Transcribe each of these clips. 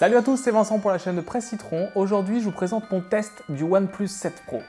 Salut à tous, c'est Vincent pour la chaîne de Presse Citron. Aujourd'hui, je vous présente mon test du OnePlus 7 Pro.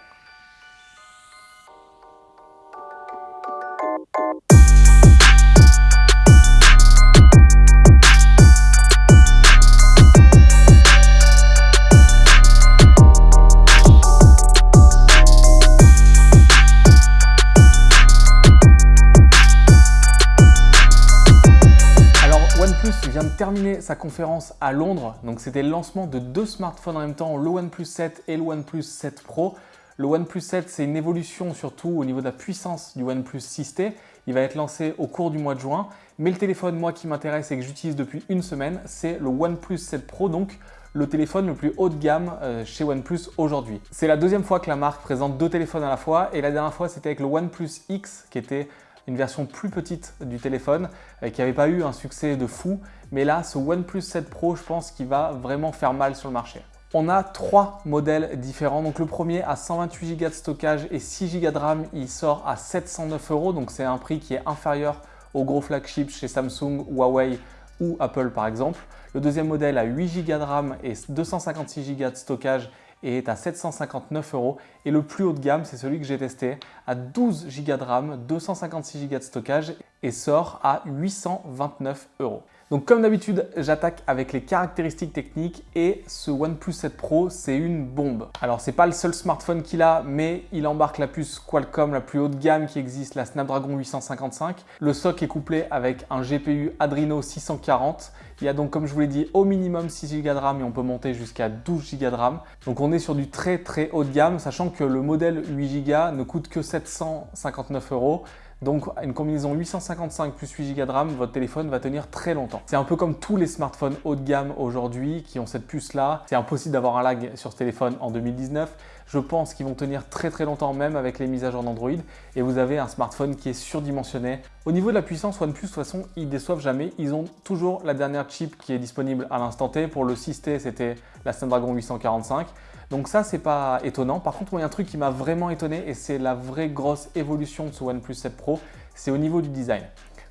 Sa conférence à Londres. Donc c'était le lancement de deux smartphones en même temps, le OnePlus 7 et le OnePlus 7 Pro. Le OnePlus 7, c'est une évolution surtout au niveau de la puissance du OnePlus 6T. Il va être lancé au cours du mois de juin. Mais le téléphone, moi, qui m'intéresse et que j'utilise depuis une semaine, c'est le OnePlus 7 Pro, donc le téléphone le plus haut de gamme euh, chez OnePlus aujourd'hui. C'est la deuxième fois que la marque présente deux téléphones à la fois et la dernière fois, c'était avec le OnePlus X qui était une version plus petite du téléphone euh, qui n'avait pas eu un succès de fou. Mais là, ce OnePlus 7 Pro, je pense qu'il va vraiment faire mal sur le marché. On a trois modèles différents. Donc le premier a 128 Go de stockage et 6 Go de RAM, il sort à 709 euros. Donc c'est un prix qui est inférieur au gros flagship chez Samsung, Huawei ou Apple par exemple. Le deuxième modèle a 8 Go de RAM et 256 Go de stockage et est à 759 euros. Et le plus haut de gamme, c'est celui que j'ai testé, à 12 Go de RAM, 256 Go de stockage et sort à 829 euros. Donc comme d'habitude, j'attaque avec les caractéristiques techniques et ce OnePlus 7 Pro, c'est une bombe. Alors c'est pas le seul smartphone qu'il a, mais il embarque la puce Qualcomm la plus haut de gamme qui existe, la Snapdragon 855. Le SoC est couplé avec un GPU Adreno 640. Il y a donc, comme je vous l'ai dit, au minimum 6 Go de RAM et on peut monter jusqu'à 12 Go de RAM. Donc on est sur du très très haut de gamme, sachant que le modèle 8 Go ne coûte que 759 euros. Donc une combinaison 855 plus 8 Go de RAM, votre téléphone va tenir très longtemps. C'est un peu comme tous les smartphones haut de gamme aujourd'hui qui ont cette puce là. C'est impossible d'avoir un lag sur ce téléphone en 2019. Je pense qu'ils vont tenir très très longtemps même avec les mises à jour d'Android et vous avez un smartphone qui est surdimensionné. Au niveau de la puissance, OnePlus de toute façon, ils déçoivent jamais. Ils ont toujours la dernière chip qui est disponible à l'instant T. Pour le 6T, c'était la Snapdragon 845. Donc ça, c'est pas étonnant. Par contre, il y a un truc qui m'a vraiment étonné et c'est la vraie grosse évolution de ce OnePlus 7 Pro, c'est au niveau du design.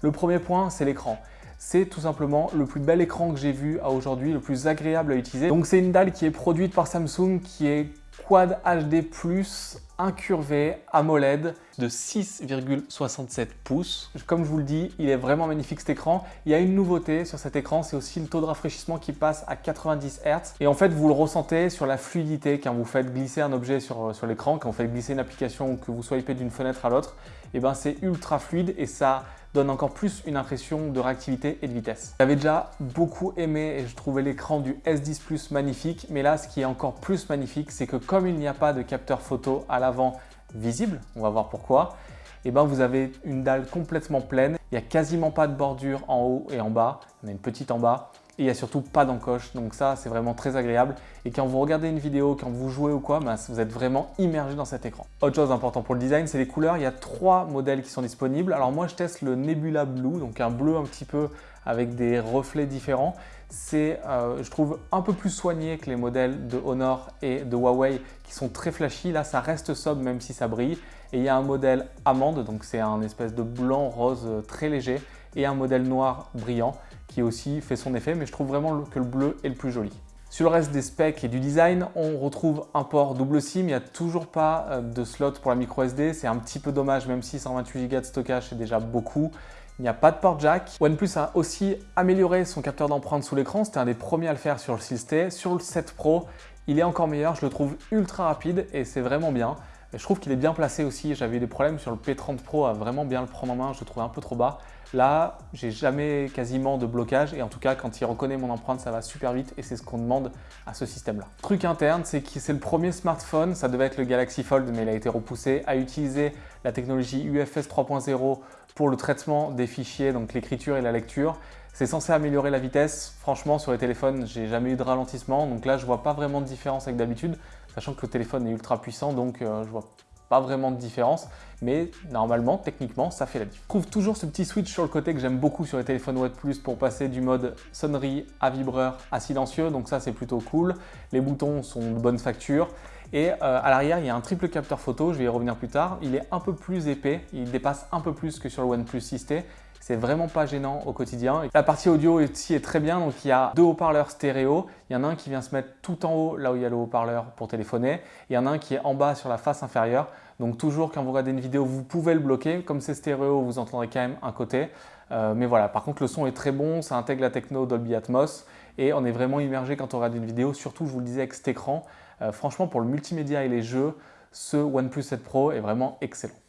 Le premier point, c'est l'écran. C'est tout simplement le plus bel écran que j'ai vu à aujourd'hui, le plus agréable à utiliser. Donc c'est une dalle qui est produite par Samsung, qui est Quad HD+, incurvé AMOLED de 6,67 pouces. Comme je vous le dis, il est vraiment magnifique cet écran. Il y a une nouveauté sur cet écran, c'est aussi le taux de rafraîchissement qui passe à 90 Hz. Et en fait, vous le ressentez sur la fluidité quand vous faites glisser un objet sur, sur l'écran, quand vous faites glisser une application ou que vous swipez d'une fenêtre à l'autre, et eh ben c'est ultra fluide et ça donne encore plus une impression de réactivité et de vitesse. J'avais déjà beaucoup aimé et je trouvais l'écran du S10 Plus magnifique, mais là ce qui est encore plus magnifique, c'est que comme il n'y a pas de capteur photo à l'avant visible, on va voir pourquoi, et eh ben vous avez une dalle complètement pleine, il n'y a quasiment pas de bordure en haut et en bas, en a une petite en bas, il n'y a surtout pas d'encoche. Donc ça, c'est vraiment très agréable. Et quand vous regardez une vidéo, quand vous jouez ou quoi, bah, vous êtes vraiment immergé dans cet écran. Autre chose importante pour le design, c'est les couleurs. Il y a trois modèles qui sont disponibles. Alors moi, je teste le Nebula Blue, donc un bleu un petit peu avec des reflets différents. C'est, euh, je trouve, un peu plus soigné que les modèles de Honor et de Huawei qui sont très flashy. Là, ça reste sobre même si ça brille. Et il y a un modèle amande, donc c'est un espèce de blanc rose très léger et un modèle noir brillant qui aussi fait son effet, mais je trouve vraiment que le bleu est le plus joli. Sur le reste des specs et du design, on retrouve un port double SIM. Il n'y a toujours pas euh, de slot pour la micro SD. C'est un petit peu dommage, même si 128 Go de stockage, c'est déjà beaucoup. Il n'y a pas de port jack. OnePlus a aussi amélioré son capteur d'empreinte sous l'écran. C'était un des premiers à le faire sur le 6T. Sur le 7 Pro, il est encore meilleur. Je le trouve ultra rapide et c'est vraiment bien. Je trouve qu'il est bien placé aussi. J'avais eu des problèmes sur le P30 Pro à vraiment bien le prendre en main. Je le trouvais un peu trop bas. Là, j'ai jamais quasiment de blocage et en tout cas, quand il reconnaît mon empreinte, ça va super vite et c'est ce qu'on demande à ce système-là. Truc interne, c'est que c'est le premier smartphone, ça devait être le Galaxy Fold, mais il a été repoussé, à utiliser la technologie UFS 3.0 pour le traitement des fichiers, donc l'écriture et la lecture. C'est censé améliorer la vitesse. Franchement, sur les téléphones, j'ai jamais eu de ralentissement. Donc là, je vois pas vraiment de différence avec d'habitude, sachant que le téléphone est ultra puissant, donc euh, je vois pas vraiment de différence, mais normalement, techniquement, ça fait la différence. Je trouve toujours ce petit switch sur le côté que j'aime beaucoup sur les téléphones OnePlus pour passer du mode sonnerie à vibreur à silencieux, donc ça c'est plutôt cool. Les boutons sont de bonne facture. Et euh, à l'arrière, il y a un triple capteur photo, je vais y revenir plus tard. Il est un peu plus épais, il dépasse un peu plus que sur le OnePlus 6T c'est vraiment pas gênant au quotidien. La partie audio ici est très bien, donc il y a deux haut-parleurs stéréo. Il y en a un qui vient se mettre tout en haut, là où il y a le haut-parleur pour téléphoner. Il y en a un qui est en bas sur la face inférieure. Donc toujours quand vous regardez une vidéo, vous pouvez le bloquer. Comme c'est stéréo, vous entendrez quand même un côté. Euh, mais voilà, par contre le son est très bon, ça intègre la techno Dolby Atmos et on est vraiment immergé quand on regarde une vidéo, surtout je vous le disais avec cet écran. Euh, franchement pour le multimédia et les jeux, ce OnePlus 7 Pro est vraiment excellent.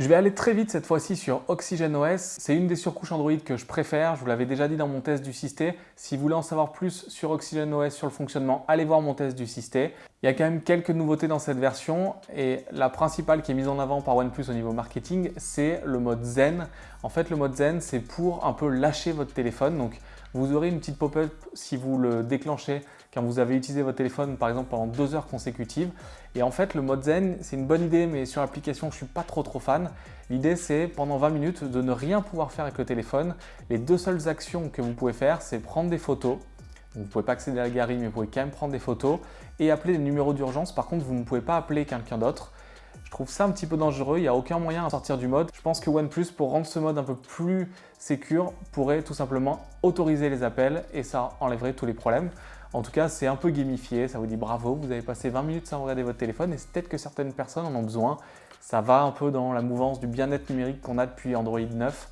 Je vais aller très vite cette fois-ci sur OxygenOS. C'est une des surcouches Android que je préfère. Je vous l'avais déjà dit dans mon test du système. Si vous voulez en savoir plus sur OxygenOS, sur le fonctionnement, allez voir mon test du système. Il y a quand même quelques nouveautés dans cette version et la principale qui est mise en avant par OnePlus au niveau marketing, c'est le mode Zen. En fait, le mode Zen, c'est pour un peu lâcher votre téléphone. Donc, vous aurez une petite pop-up si vous le déclenchez quand vous avez utilisé votre téléphone par exemple pendant deux heures consécutives. Et en fait, le mode zen, c'est une bonne idée, mais sur l'application, je suis pas trop trop fan. L'idée, c'est pendant 20 minutes de ne rien pouvoir faire avec le téléphone. Les deux seules actions que vous pouvez faire, c'est prendre des photos. vous ne pouvez pas accéder à la galerie, mais vous pouvez quand même prendre des photos et appeler les numéros d'urgence. Par contre, vous ne pouvez pas appeler quelqu'un d'autre. Je trouve ça un petit peu dangereux, il n'y a aucun moyen à sortir du mode. Je pense que OnePlus, pour rendre ce mode un peu plus sécure, pourrait tout simplement autoriser les appels et ça enlèverait tous les problèmes. En tout cas, c'est un peu gamifié, ça vous dit bravo, vous avez passé 20 minutes sans regarder votre téléphone et c'est peut-être que certaines personnes en ont besoin. Ça va un peu dans la mouvance du bien-être numérique qu'on a depuis Android 9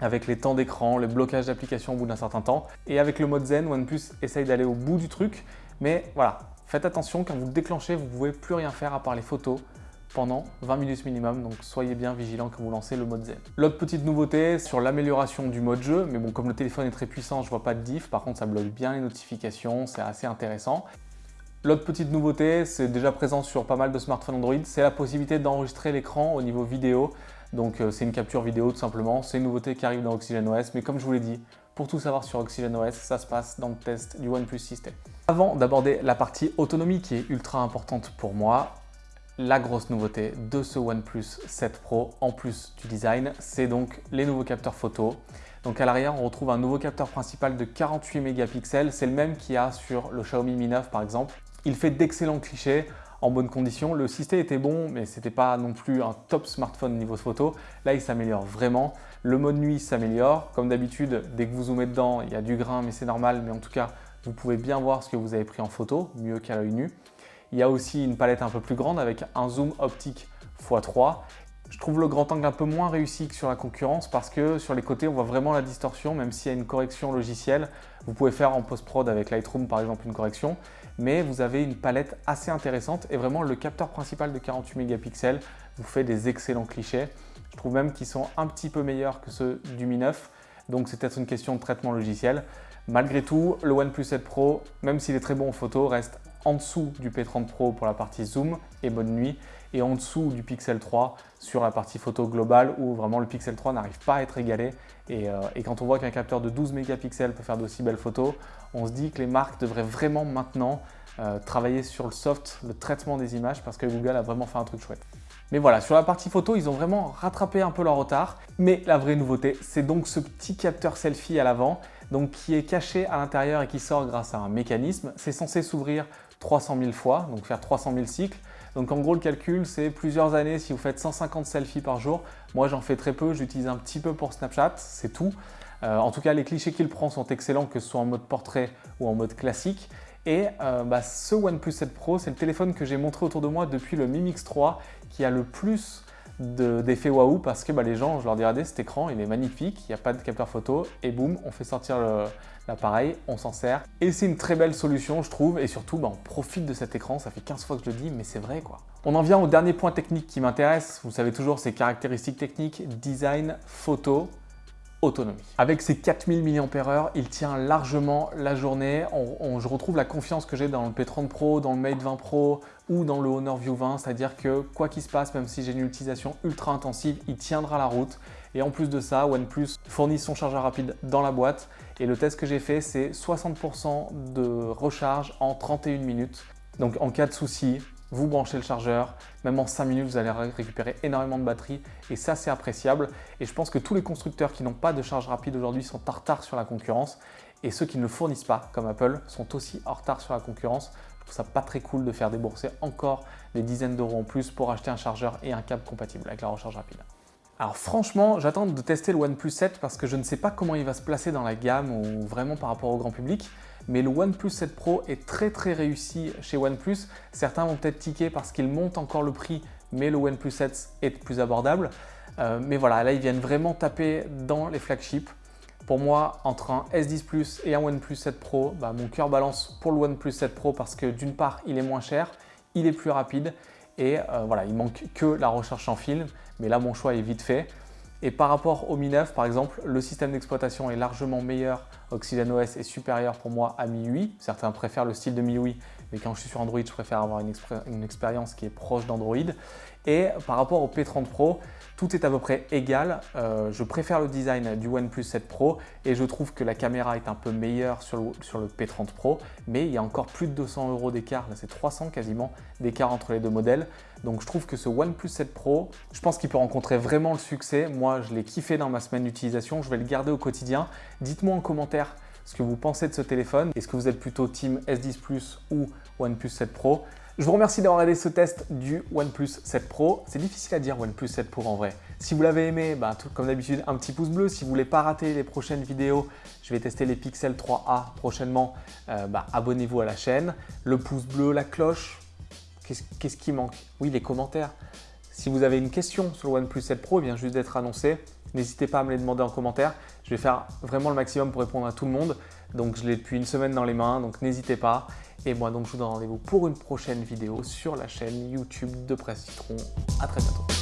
avec les temps d'écran, le blocage d'applications au bout d'un certain temps. Et avec le mode Zen, OnePlus essaye d'aller au bout du truc. Mais voilà, faites attention, quand vous déclenchez, vous ne pouvez plus rien faire à part les photos pendant 20 minutes minimum, donc soyez bien vigilant quand vous lancez le mode zen. L'autre petite nouveauté sur l'amélioration du mode jeu, mais bon comme le téléphone est très puissant, je vois pas de diff, par contre ça bloque bien les notifications, c'est assez intéressant. L'autre petite nouveauté, c'est déjà présent sur pas mal de smartphones Android, c'est la possibilité d'enregistrer l'écran au niveau vidéo. Donc euh, c'est une capture vidéo tout simplement, c'est une nouveauté qui arrive dans OxygenOS, mais comme je vous l'ai dit, pour tout savoir sur OxygenOS, ça se passe dans le test du OnePlus System. Avant d'aborder la partie autonomie qui est ultra importante pour moi, la grosse nouveauté de ce OnePlus 7 Pro, en plus du design, c'est donc les nouveaux capteurs photo. Donc à l'arrière, on retrouve un nouveau capteur principal de 48 mégapixels. C'est le même qu'il y a sur le Xiaomi Mi 9 par exemple. Il fait d'excellents clichés en bonne condition. Le système était bon, mais ce n'était pas non plus un top smartphone niveau photo. Là, il s'améliore vraiment. Le mode nuit s'améliore. Comme d'habitude, dès que vous zoomez dedans, il y a du grain, mais c'est normal. Mais en tout cas, vous pouvez bien voir ce que vous avez pris en photo, mieux qu'à l'œil nu. Il y a aussi une palette un peu plus grande avec un zoom optique x3. Je trouve le grand angle un peu moins réussi que sur la concurrence parce que sur les côtés, on voit vraiment la distorsion, même s'il y a une correction logicielle. Vous pouvez faire en post-prod avec Lightroom par exemple une correction, mais vous avez une palette assez intéressante et vraiment le capteur principal de 48 mégapixels vous fait des excellents clichés. Je trouve même qu'ils sont un petit peu meilleurs que ceux du Mi 9, donc c'est peut-être une question de traitement logiciel. Malgré tout, le OnePlus 7 Pro, même s'il est très bon en photo, reste en dessous du P30 Pro pour la partie zoom et bonne nuit et en dessous du Pixel 3 sur la partie photo globale où vraiment le Pixel 3 n'arrive pas à être égalé euh, et, quand on voit qu'un capteur de 12 mégapixels peut faire d'aussi belles photos, on se dit que les marques devraient vraiment maintenant euh, travailler sur le soft, le traitement des images parce que Google a vraiment fait un truc chouette. Mais voilà, sur la partie photo, ils ont vraiment rattrapé un peu leur retard. Mais la vraie nouveauté, c'est donc ce petit capteur selfie à l'avant, donc qui est caché à l'intérieur et qui sort grâce à un mécanisme. C'est censé s'ouvrir 300 000 fois, donc faire 300 000 cycles. Donc en gros, le calcul, c'est plusieurs années si vous faites 150 selfies par jour. Moi, j'en fais très peu, j'utilise un petit peu pour Snapchat, c'est tout. Euh, en tout cas, les clichés qu'il prend sont excellents, que ce soit en mode portrait ou en mode classique. Et euh, bah, ce OnePlus 7 Pro, c'est le téléphone que j'ai montré autour de moi depuis le Mi Mix 3 qui a le plus d'effets waouh parce que bah, les gens, je leur dis regardez cet écran, il est magnifique, il n'y a pas de capteur photo et boum, on fait sortir l'appareil, on s'en sert. Et c'est une très belle solution je trouve et surtout bah, on profite de cet écran, ça fait 15 fois que je le dis mais c'est vrai quoi. On en vient au dernier point technique qui m'intéresse, vous savez toujours ces caractéristiques techniques, design, photo, Avec ses 4000 mAh, il tient largement la journée. je retrouve la confiance que j'ai dans le P30 Pro, dans le Mate 20 Pro ou dans le Honor View 20, c'est-à-dire que quoi qu'il se passe, même si j'ai une utilisation ultra intensive, il tiendra la route. Et en plus de ça, OnePlus fournit son chargeur rapide dans la boîte. Et le test que j'ai fait, c'est 60% de recharge en 31 minutes. Donc en cas de souci, vous branchez le chargeur, même en 5 minutes, vous allez récupérer énormément de batterie et ça, c'est appréciable. Et je pense que tous les constructeurs qui n'ont pas de charge rapide aujourd'hui sont en retard sur la concurrence et ceux qui ne le fournissent pas, comme Apple, sont aussi en retard sur la concurrence. Je trouve ça pas très cool de faire débourser encore des dizaines d'euros en plus pour acheter un chargeur et un câble compatible avec la recharge rapide. Alors franchement, j'attends de tester le OnePlus 7 parce que je ne sais pas comment il va se placer dans la gamme ou vraiment par rapport au grand public. Mais le OnePlus 7 Pro est très très réussi chez OnePlus. Certains vont peut-être tiquer parce qu'il monte encore le prix, mais le OnePlus 7 est plus abordable. Euh, mais voilà, là ils viennent vraiment taper dans les flagships. Pour moi, entre un S10 Plus et un OnePlus 7 Pro, bah, mon cœur balance pour le OnePlus 7 Pro parce que d'une part, il est moins cher, il est plus rapide et euh, voilà, il manque que la recherche en film, mais là mon choix est vite fait. Et par rapport au Mi 9, par exemple, le système d'exploitation est largement meilleur. OS est supérieur pour moi à MIUI. Certains préfèrent le style de MIUI, mais quand je suis sur Android, je préfère avoir une, expérience qui est proche d'Android. Et par rapport au P30 Pro, tout est à peu près égal. Euh, je préfère le design du OnePlus 7 Pro et je trouve que la caméra est un peu meilleure sur le, P30 Pro, mais il y a encore plus de 200 euros d'écart, là c'est 300 quasiment d'écart entre les deux modèles. Donc je trouve que ce OnePlus 7 Pro, je pense qu'il peut rencontrer vraiment le succès. Moi, je l'ai kiffé dans ma semaine d'utilisation, je vais le garder au quotidien. Dites-moi en commentaire ce que vous pensez de ce téléphone. Est-ce que vous êtes plutôt team S10 Plus ou OnePlus 7 Pro? Je vous remercie d'avoir regardé ce test du OnePlus 7 Pro. C'est difficile à dire OnePlus 7 Pro en vrai. Si vous l'avez aimé, bah, comme d'habitude, un petit pouce bleu. Si vous voulez pas rater les prochaines vidéos, je vais tester les Pixel 3a prochainement. Euh, bah, abonnez-vous à la chaîne. Le pouce bleu, la cloche. Qu'est-ce qui manque? Oui, les commentaires. Si vous avez une question sur le OnePlus 7 Pro, il vient juste d'être annoncé. N'hésitez pas à me les demander en commentaire. Je vais faire vraiment le maximum pour répondre à tout le monde. Donc je l'ai depuis une semaine dans les mains, donc n'hésitez pas. Et moi donc je vous donne rendez-vous pour une prochaine vidéo sur la chaîne YouTube de Presse Citron. À très bientôt.